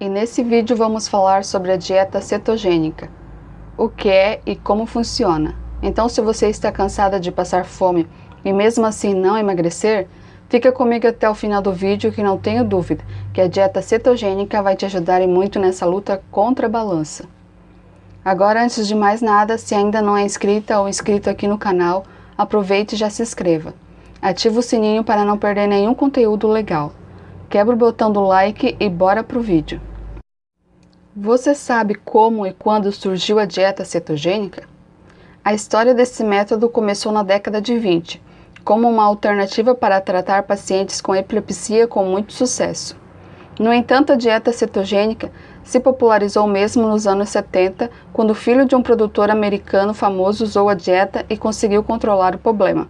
e nesse vídeo vamos falar sobre a dieta cetogênica, o que é e como funciona. Então se você está cansada de passar fome e mesmo assim não emagrecer, fica comigo até o final do vídeo que não tenho dúvida que a dieta cetogênica vai te ajudar muito nessa luta contra a balança. Agora antes de mais nada, se ainda não é inscrita ou inscrito aqui no canal, aproveite e já se inscreva. Ative o sininho para não perder nenhum conteúdo legal. Quebra o botão do like e bora pro vídeo. Você sabe como e quando surgiu a dieta cetogênica? A história desse método começou na década de 20, como uma alternativa para tratar pacientes com epilepsia com muito sucesso. No entanto, a dieta cetogênica se popularizou mesmo nos anos 70, quando o filho de um produtor americano famoso usou a dieta e conseguiu controlar o problema.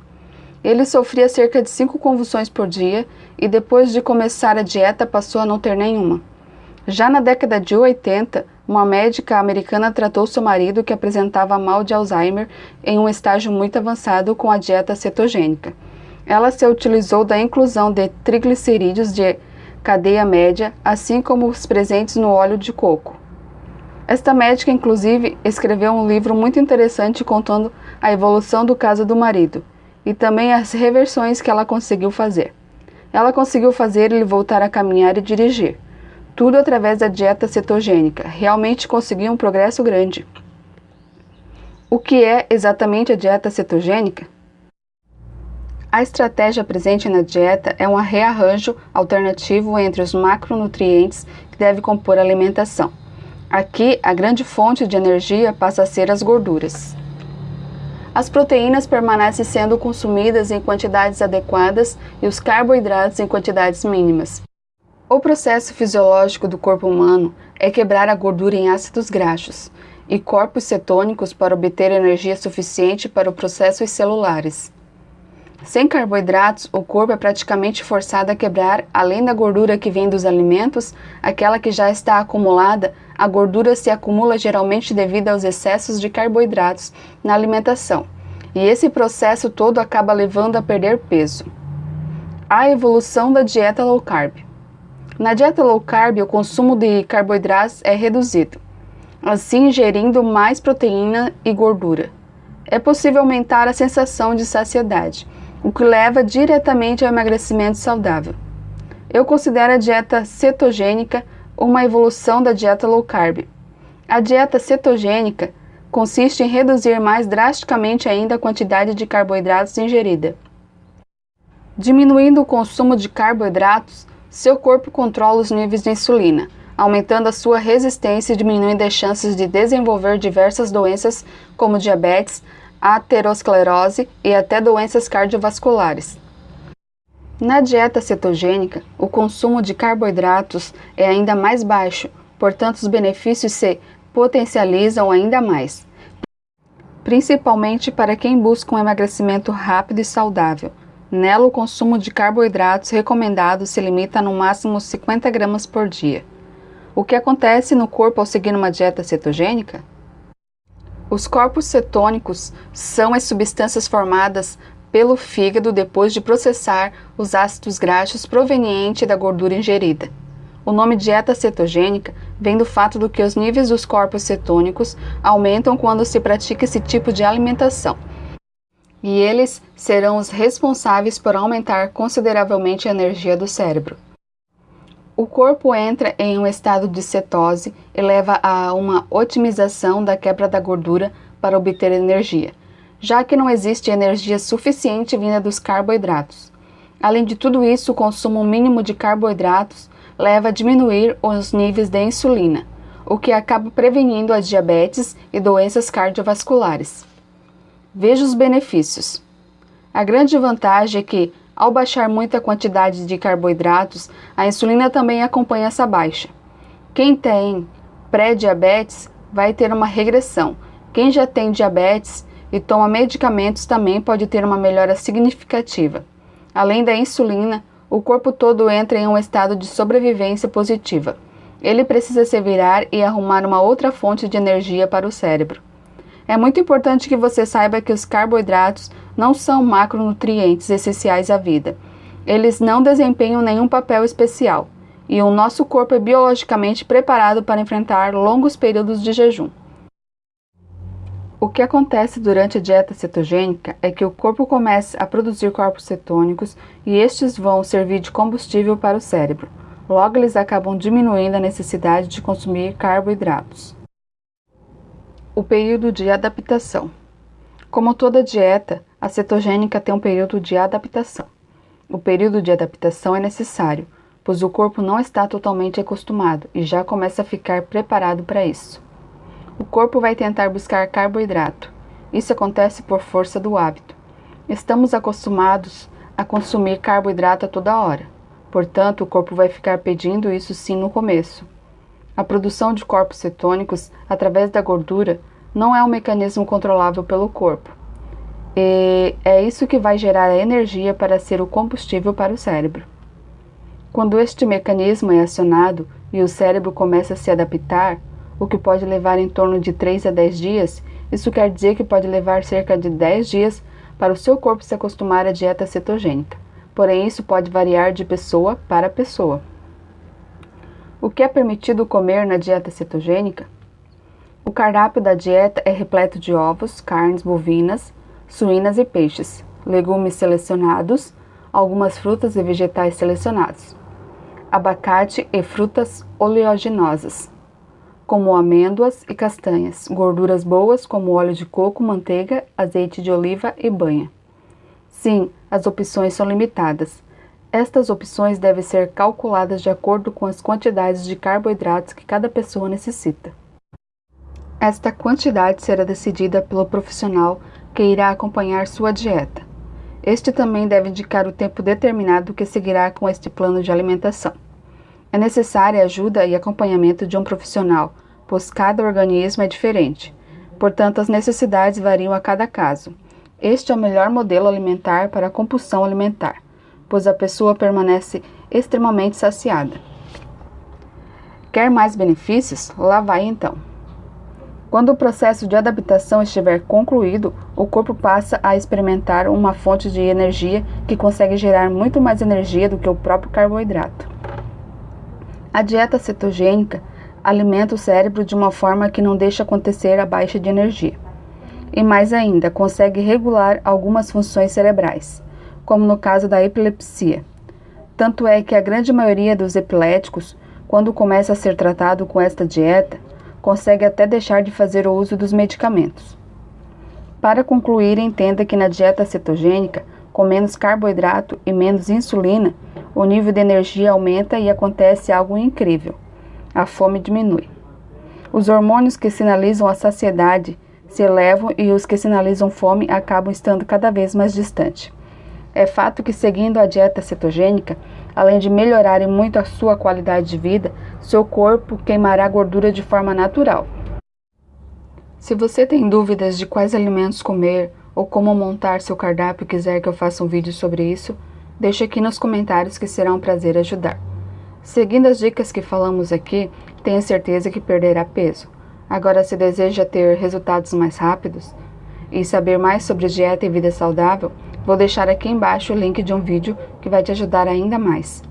Ele sofria cerca de 5 convulsões por dia e depois de começar a dieta passou a não ter nenhuma. Já na década de 80, uma médica americana tratou seu marido que apresentava mal de Alzheimer em um estágio muito avançado com a dieta cetogênica. Ela se utilizou da inclusão de triglicerídeos de cadeia média, assim como os presentes no óleo de coco. Esta médica, inclusive, escreveu um livro muito interessante contando a evolução do caso do marido e também as reversões que ela conseguiu fazer. Ela conseguiu fazer ele voltar a caminhar e dirigir tudo através da dieta cetogênica. Realmente consegui um progresso grande. O que é exatamente a dieta cetogênica? A estratégia presente na dieta é um rearranjo alternativo entre os macronutrientes que deve compor a alimentação. Aqui, a grande fonte de energia passa a ser as gorduras. As proteínas permanecem sendo consumidas em quantidades adequadas e os carboidratos em quantidades mínimas. O processo fisiológico do corpo humano é quebrar a gordura em ácidos graxos e corpos cetônicos para obter energia suficiente para os processos celulares. Sem carboidratos, o corpo é praticamente forçado a quebrar, além da gordura que vem dos alimentos, aquela que já está acumulada, a gordura se acumula geralmente devido aos excessos de carboidratos na alimentação, e esse processo todo acaba levando a perder peso. A evolução da dieta low carb. Na dieta low carb, o consumo de carboidratos é reduzido, assim ingerindo mais proteína e gordura. É possível aumentar a sensação de saciedade, o que leva diretamente ao emagrecimento saudável. Eu considero a dieta cetogênica uma evolução da dieta low carb. A dieta cetogênica consiste em reduzir mais drasticamente ainda a quantidade de carboidratos ingerida. Diminuindo o consumo de carboidratos, seu corpo controla os níveis de insulina, aumentando a sua resistência e diminuindo as chances de desenvolver diversas doenças como diabetes, aterosclerose e até doenças cardiovasculares. Na dieta cetogênica, o consumo de carboidratos é ainda mais baixo, portanto os benefícios se potencializam ainda mais, principalmente para quem busca um emagrecimento rápido e saudável, Nela, o consumo de carboidratos recomendado se limita a no máximo 50 gramas por dia. O que acontece no corpo ao seguir uma dieta cetogênica? Os corpos cetônicos são as substâncias formadas pelo fígado depois de processar os ácidos graxos provenientes da gordura ingerida. O nome dieta cetogênica vem do fato do que os níveis dos corpos cetônicos aumentam quando se pratica esse tipo de alimentação e eles serão os responsáveis por aumentar consideravelmente a energia do cérebro. O corpo entra em um estado de cetose e leva a uma otimização da quebra da gordura para obter energia, já que não existe energia suficiente vinda dos carboidratos. Além de tudo isso, o consumo mínimo de carboidratos leva a diminuir os níveis de insulina, o que acaba prevenindo a diabetes e doenças cardiovasculares. Veja os benefícios. A grande vantagem é que, ao baixar muita quantidade de carboidratos, a insulina também acompanha essa baixa. Quem tem pré-diabetes vai ter uma regressão. Quem já tem diabetes e toma medicamentos também pode ter uma melhora significativa. Além da insulina, o corpo todo entra em um estado de sobrevivência positiva. Ele precisa se virar e arrumar uma outra fonte de energia para o cérebro. É muito importante que você saiba que os carboidratos não são macronutrientes essenciais à vida. Eles não desempenham nenhum papel especial. e o nosso corpo é biologicamente preparado para enfrentar longos períodos de jejum. O que acontece durante a dieta cetogênica é que o corpo começa a produzir corpos cetônicos e estes vão servir de combustível para o cérebro. Logo, eles acabam diminuindo a necessidade de consumir carboidratos. O período de adaptação. Como toda dieta, a cetogênica tem um período de adaptação. O período de adaptação é necessário, pois o corpo não está totalmente acostumado e já começa a ficar preparado para isso. O corpo vai tentar buscar carboidrato. Isso acontece por força do hábito. Estamos acostumados a consumir carboidrato a toda hora. Portanto, o corpo vai ficar pedindo isso sim no começo. A produção de corpos cetônicos através da gordura não é um mecanismo controlável pelo corpo. E é isso que vai gerar a energia para ser o combustível para o cérebro. Quando este mecanismo é acionado e o cérebro começa a se adaptar, o que pode levar em torno de 3 a 10 dias, isso quer dizer que pode levar cerca de 10 dias para o seu corpo se acostumar à dieta cetogênica. Porém, isso pode variar de pessoa para pessoa. O que é permitido comer na dieta cetogênica? O cardápio da dieta é repleto de ovos, carnes bovinas, suínas e peixes, legumes selecionados, algumas frutas e vegetais selecionados, abacate e frutas oleaginosas, como amêndoas e castanhas, gorduras boas como óleo de coco, manteiga, azeite de oliva e banha. Sim, as opções são limitadas. Estas opções devem ser calculadas de acordo com as quantidades de carboidratos que cada pessoa necessita. Esta quantidade será decidida pelo profissional que irá acompanhar sua dieta. Este também deve indicar o tempo determinado que seguirá com este plano de alimentação. É necessária ajuda e acompanhamento de um profissional, pois cada organismo é diferente. Portanto, as necessidades variam a cada caso. Este é o melhor modelo alimentar para a compulsão alimentar, pois a pessoa permanece extremamente saciada. Quer mais benefícios? Lá vai então. Quando o processo de adaptação estiver concluído, o corpo passa a experimentar uma fonte de energia que consegue gerar muito mais energia do que o próprio carboidrato. A dieta cetogênica alimenta o cérebro de uma forma que não deixa acontecer a baixa de energia. E mais ainda, consegue regular algumas funções cerebrais, como no caso da epilepsia. Tanto é que a grande maioria dos epiléticos, quando começa a ser tratado com esta dieta, consegue até deixar de fazer o uso dos medicamentos. Para concluir, entenda que na dieta cetogênica, com menos carboidrato e menos insulina, o nível de energia aumenta e acontece algo incrível. A fome diminui. Os hormônios que sinalizam a saciedade se elevam e os que sinalizam fome acabam estando cada vez mais distantes. É fato que seguindo a dieta cetogênica, além de melhorar muito a sua qualidade de vida, seu corpo queimará gordura de forma natural. Se você tem dúvidas de quais alimentos comer ou como montar seu cardápio e quiser que eu faça um vídeo sobre isso, Deixe aqui nos comentários que será um prazer ajudar. Seguindo as dicas que falamos aqui, tenha certeza que perderá peso. Agora, se deseja ter resultados mais rápidos e saber mais sobre dieta e vida saudável, vou deixar aqui embaixo o link de um vídeo que vai te ajudar ainda mais.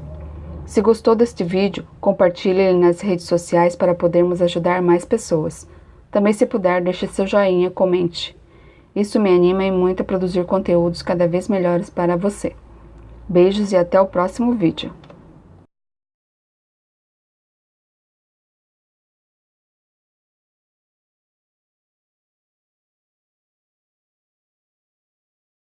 Se gostou deste vídeo, compartilhe ele nas redes sociais para podermos ajudar mais pessoas. Também se puder, deixe seu joinha, comente. Isso me anima e muito a produzir conteúdos cada vez melhores para você. Beijos e até o próximo vídeo.